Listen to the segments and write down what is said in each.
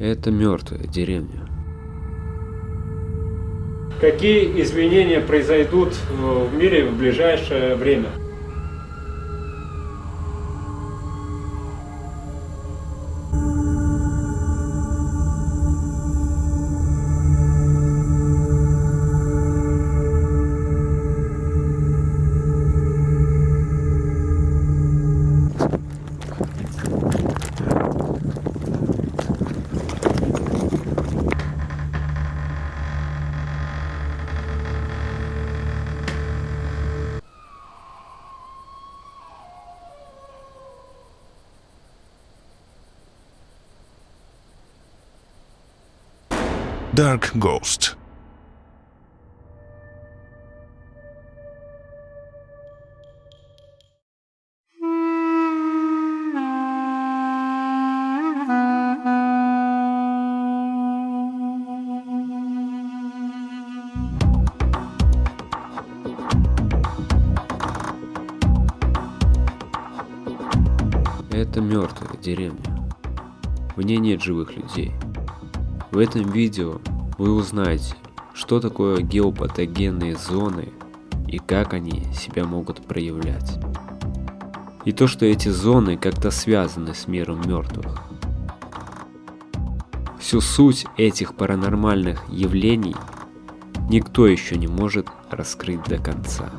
Это мертвая деревня. Какие изменения произойдут в мире в ближайшее время? Dark Ghost. Это мертвая деревня. В ней нет живых людей. В этом видео вы узнаете, что такое геопатогенные зоны и как они себя могут проявлять. И то, что эти зоны как-то связаны с миром мертвых. Всю суть этих паранормальных явлений никто еще не может раскрыть до конца.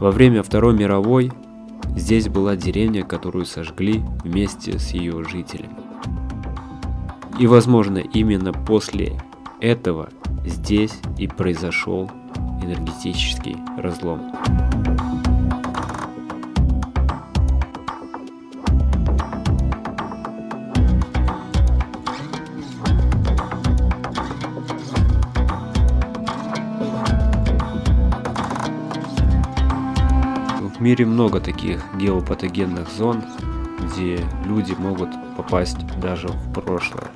Во время Второй мировой здесь была деревня, которую сожгли вместе с ее жителями. И возможно именно после этого здесь и произошел энергетический разлом. В мире много таких геопатогенных зон, где люди могут попасть даже в прошлое.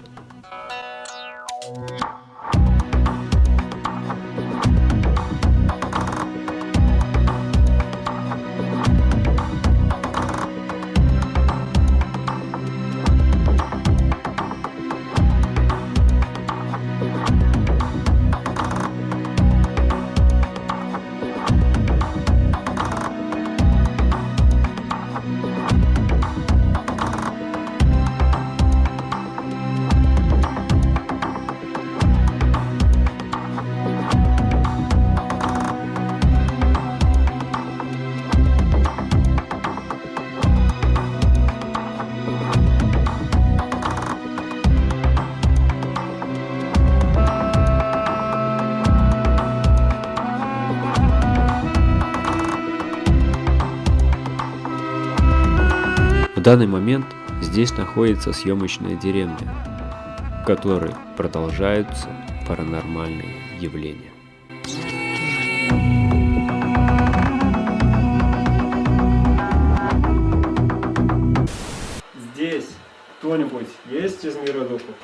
Данный момент здесь находится съемочная деревня, в которой продолжаются паранормальные явления. Здесь кто-нибудь есть из мира духов?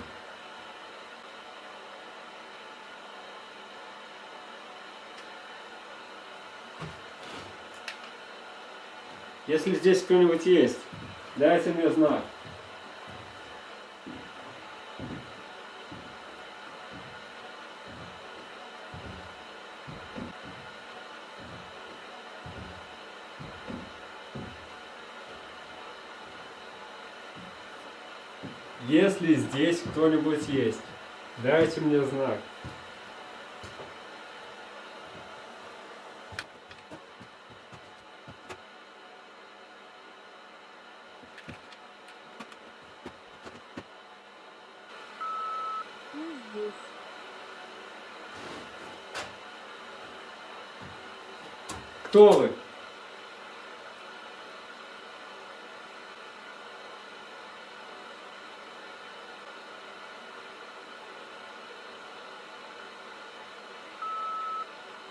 Если здесь кто-нибудь есть, дайте мне знак. Если здесь кто-нибудь есть, дайте мне знак. Мы здесь. Кто вы?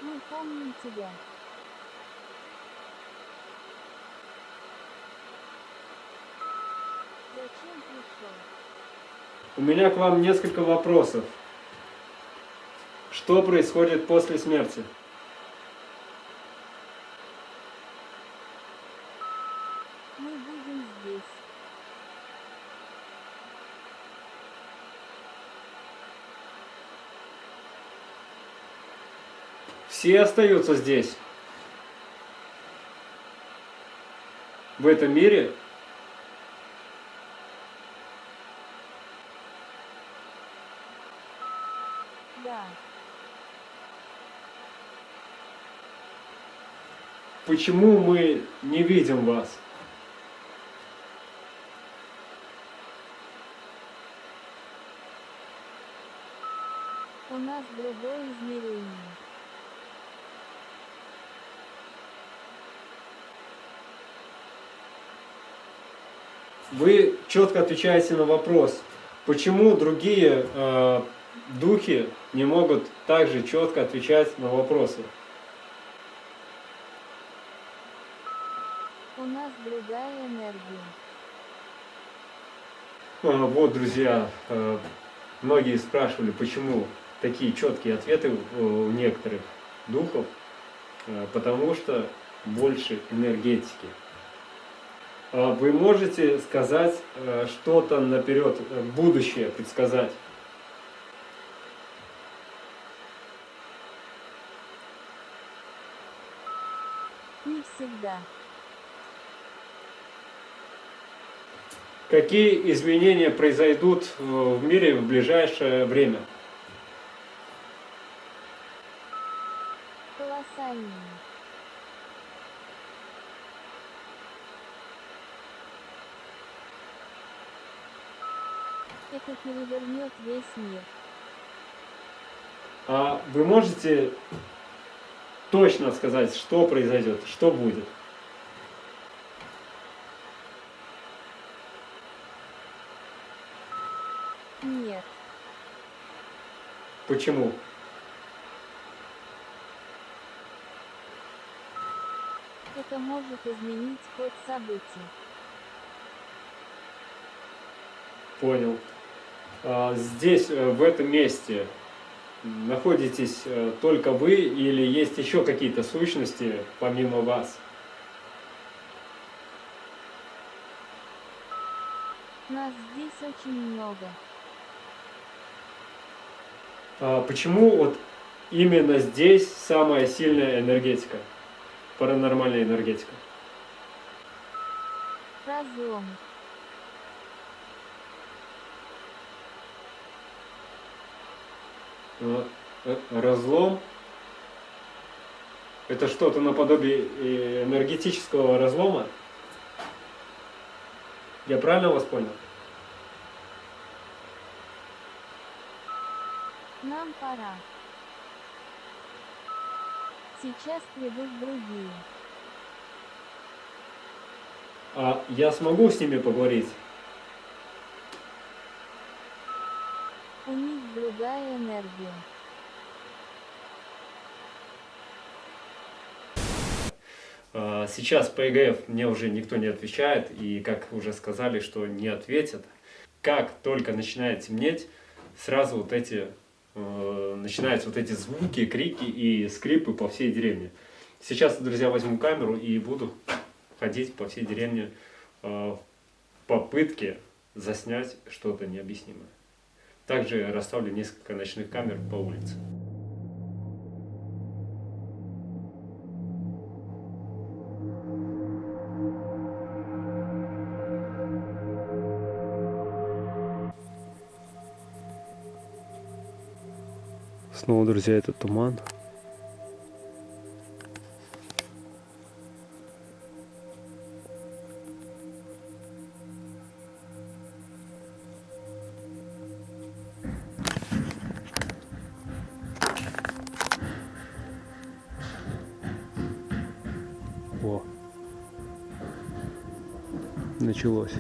Мы помним тебя. Зачем пришел? У меня к вам несколько вопросов. Что происходит после смерти? Мы будем здесь. Все остаются здесь. В этом мире Да. Почему мы не видим вас? У нас другое измерение. Вы четко отвечаете на вопрос, почему другие э, духи не могут также четко отвечать на вопросы. У нас другая энергия. А, Вот, друзья, э, многие спрашивали, почему такие четкие ответы у некоторых духов, Э, потому что больше энергетики. А Вы можете сказать э, что-то наперед, э, будущее предсказать? Не всегда. Какие изменения произойдут э, в мире в ближайшее время? Колоссальные. Это перевернет весь мир. А вы можете точно сказать, что произойдет, что будет? Нет. Почему? Это может изменить ход событий. Понял. А, Здесь, э, в этом месте, находитесь э, только вы или есть еще какие-то сущности помимо вас? Нас здесь очень много. А Почему вот именно здесь самая сильная энергетика? Паранормальная энергетика. Разлом. А, э, Разлом. Это что-то наподобие э, энергетического разлома? Я правильно вас понял? Нам пора. Сейчас придут другие. А я смогу с ними поговорить? У другая энергия. А, Сейчас по ЕГФ мне уже никто не отвечает, и как уже сказали, что не ответят. Как только начинает темнеть, сразу вот эти э, начинаются вот эти звуки, крики и скрипы по всей деревне. Сейчас, друзья, возьму камеру и буду ходить по всей деревне э, в попытке заснять что-то необъяснимое. Также расставлю несколько ночных камер по улице. Снова, друзья, это туман. Началось.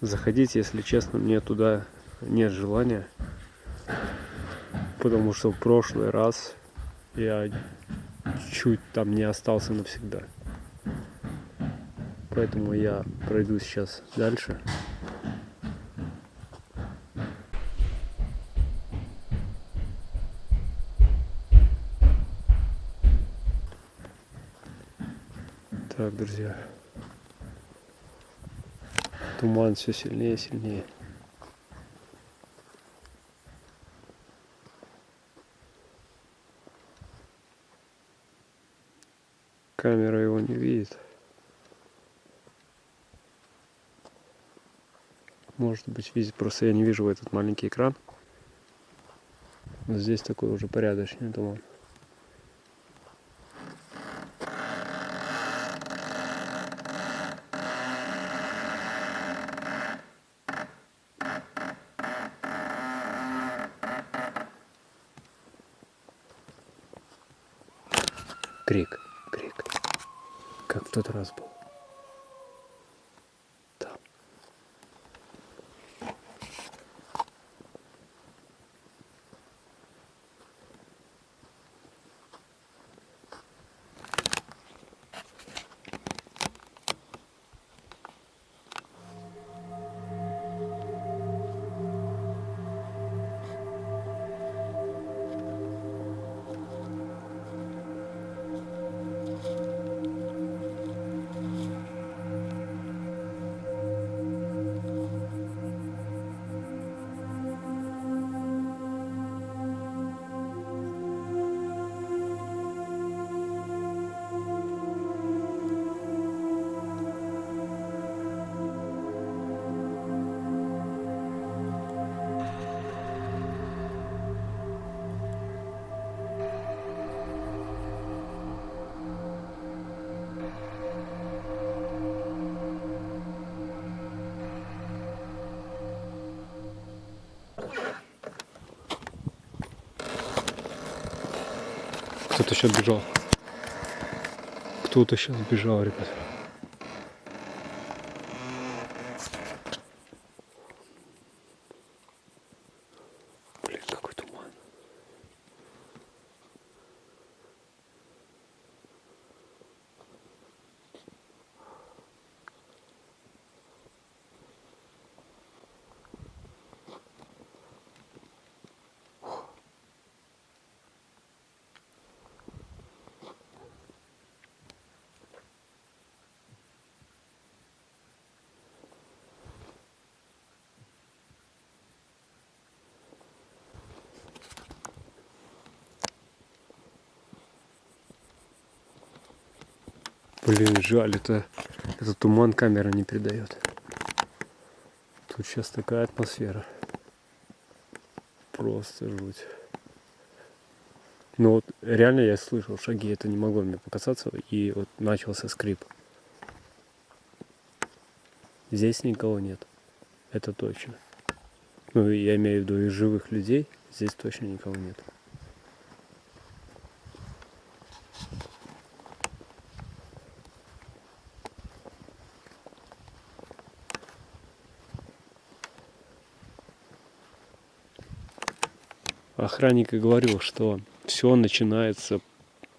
Заходить, если честно, мне туда нет желания. Потому что в прошлый раз я чуть там не остался навсегда. Поэтому я пройду сейчас дальше. Так, друзья. Туман все сильнее и сильнее. Камера его не видит. Может быть видит, просто я не вижу в этот маленький экран. Но здесь такой уже порядочный туман. Крик, крик. Как в тот раз был. Кто-то сейчас бежал. Кто-то сейчас бежал, ребят. Блин, жаль, это этот туман камера не передает. Тут сейчас такая атмосфера. Просто жуть. Ну вот реально я слышал шаги, это не могло мне показаться, и вот начался скрип. Здесь никого нет. Это точно. Ну, я имею в виду из живых людей, здесь точно никого нет. Охранник и говорил, что все начинается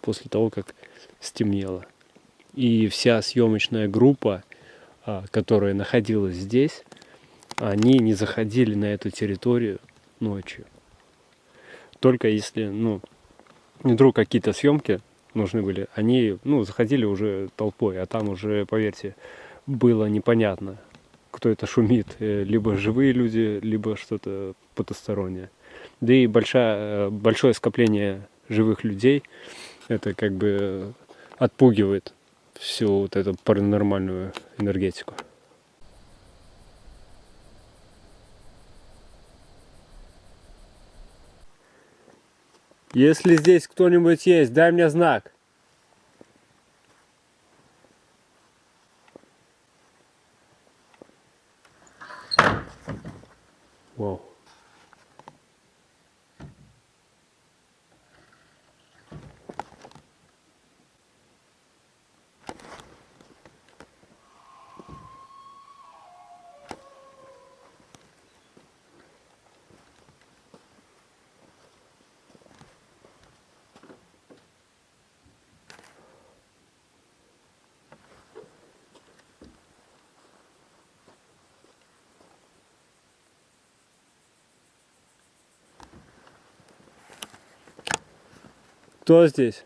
после того, как стемнело. И вся съемочная группа, а, которая находилась здесь, они не заходили на эту территорию ночью. Только если, ну, вдруг какие-то съемки нужны были, они, ну, заходили уже толпой, а там уже, поверьте, было непонятно, кто это шумит, э, либо живые люди, либо что-то потустороннее. Да и большая, большое скопление живых людей, это как бы отпугивает всю вот эту паранормальную энергетику. Если здесь кто-нибудь есть, дай мне знак. Вау. Кто здесь?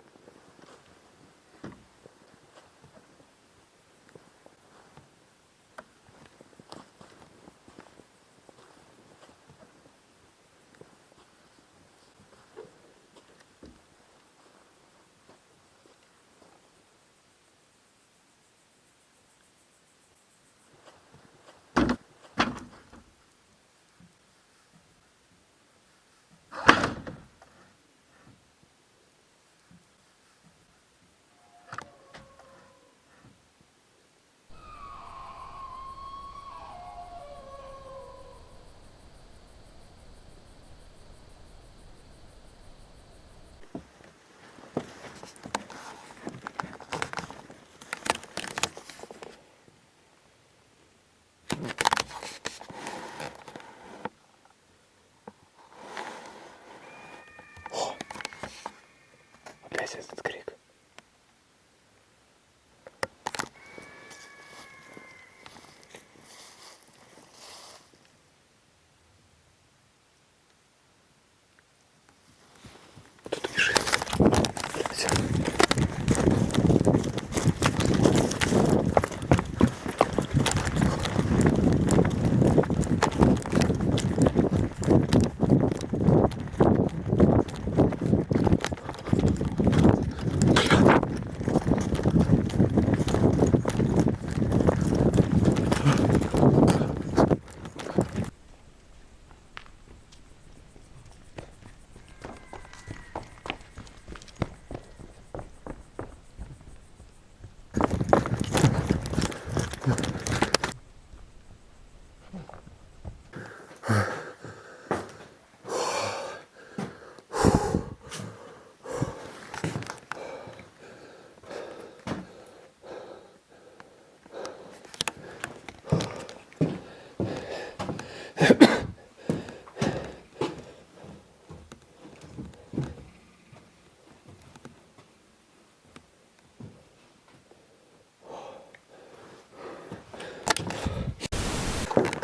Этот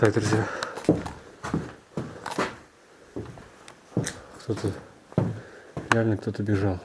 Так, друзья. Кто-то... Реально кто-то бежал.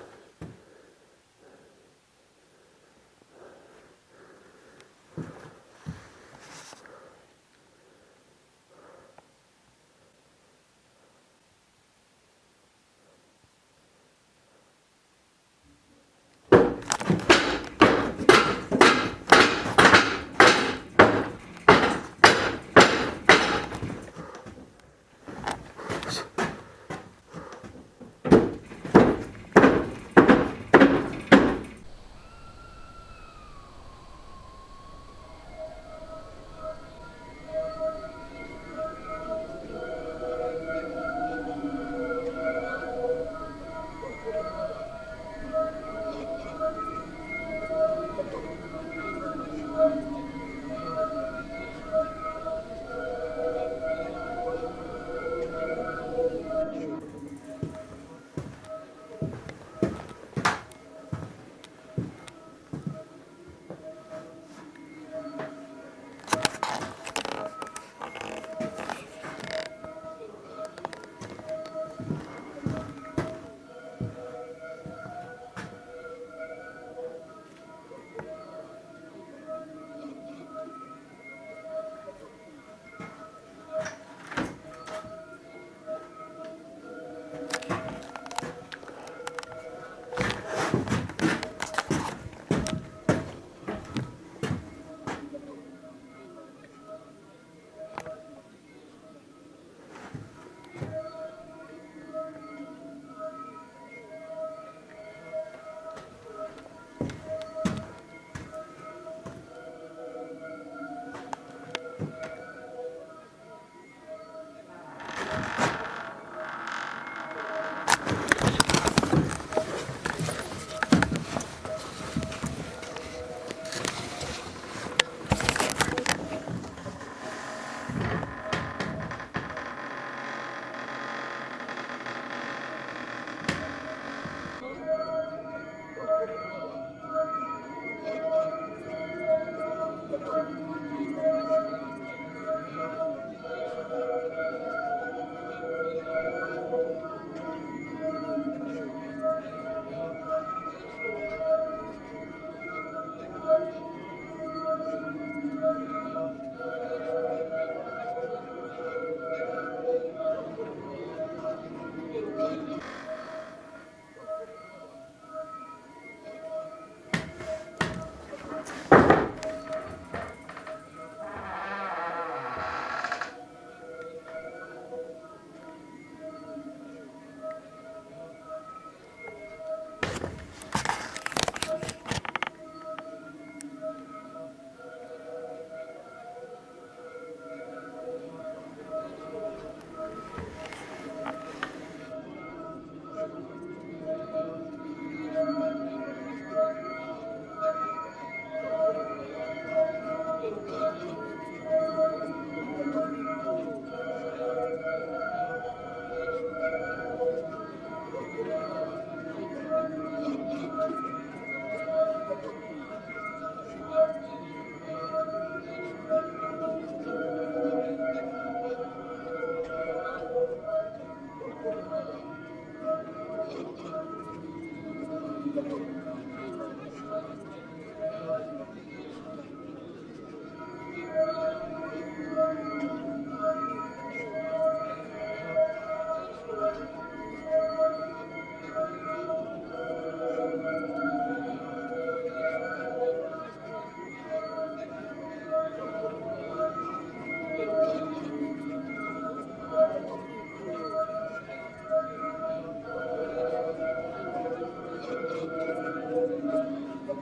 Thank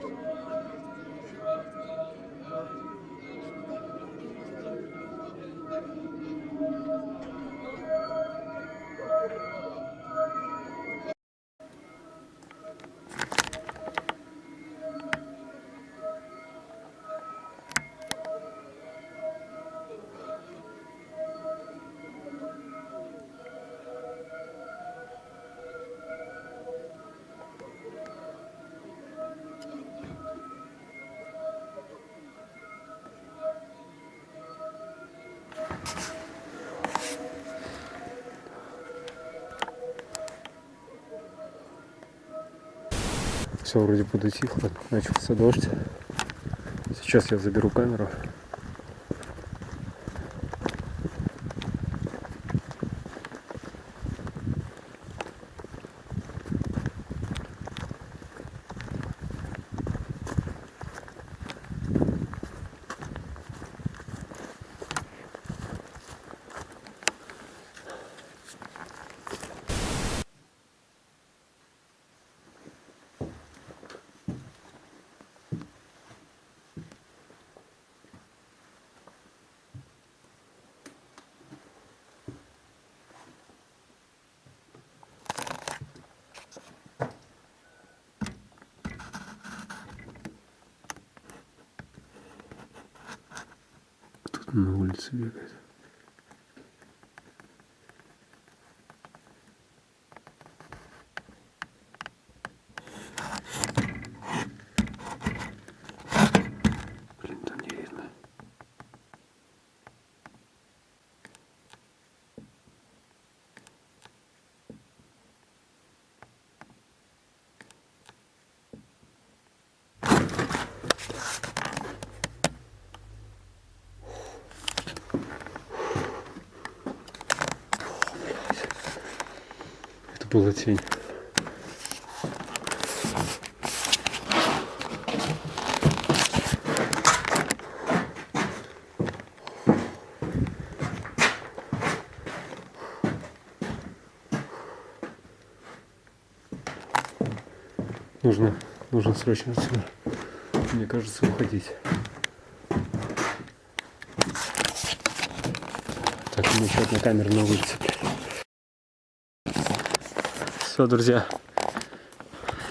you. Все вроде подутихло, начался дождь. Сейчас я заберу камеру. На улице бегает. Это была тень. Нужно, нужно срочно отсюда. Мне кажется, уходить. Так, меня еще одна камера на улице. Все, друзья.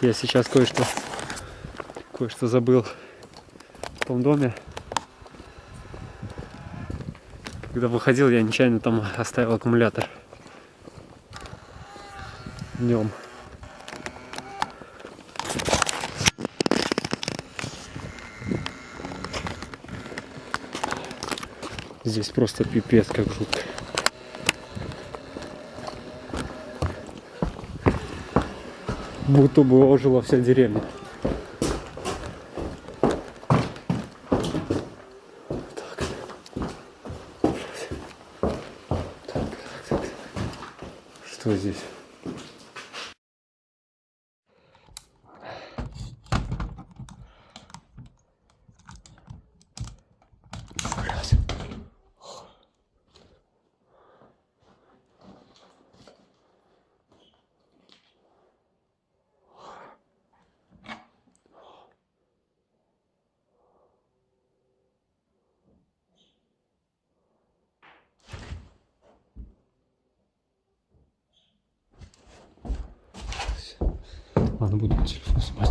Я сейчас кое-что кое-что забыл в том доме. Когда выходил, я нечаянно там оставил аккумулятор. Днем. Здесь просто пипец как жутко. Будто бы ожила вся деревня. Что здесь? Ладно, буду телефон снимать.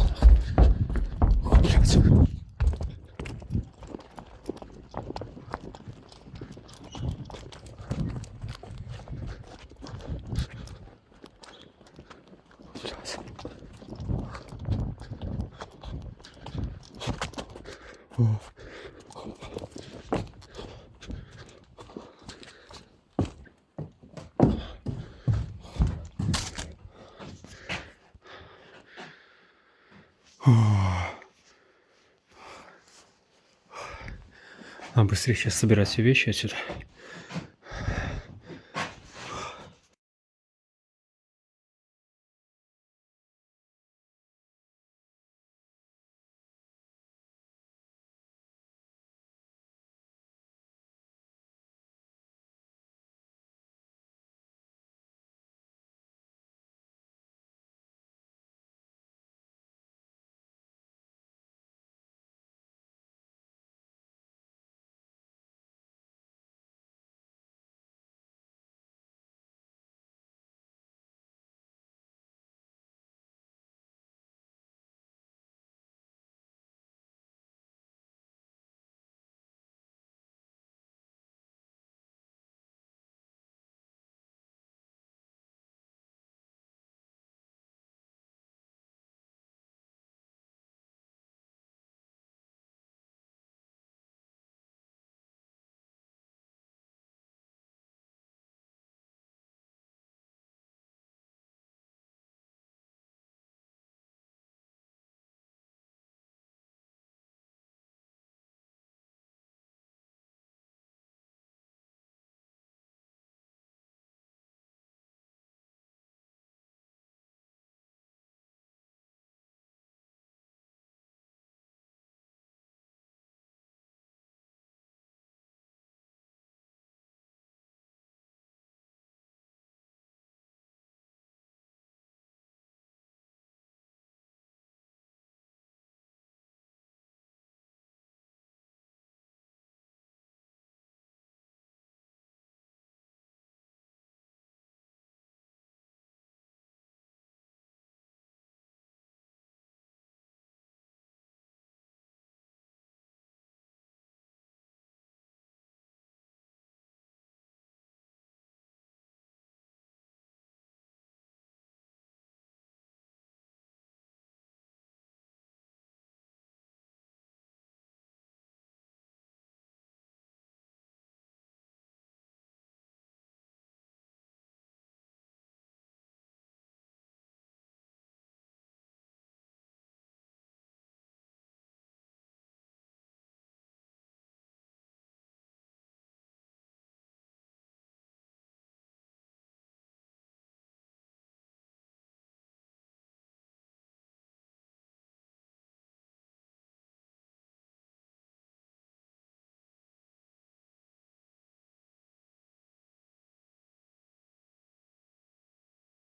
Блядь. Блядь. Быстрее сейчас собирать все вещи отсюда.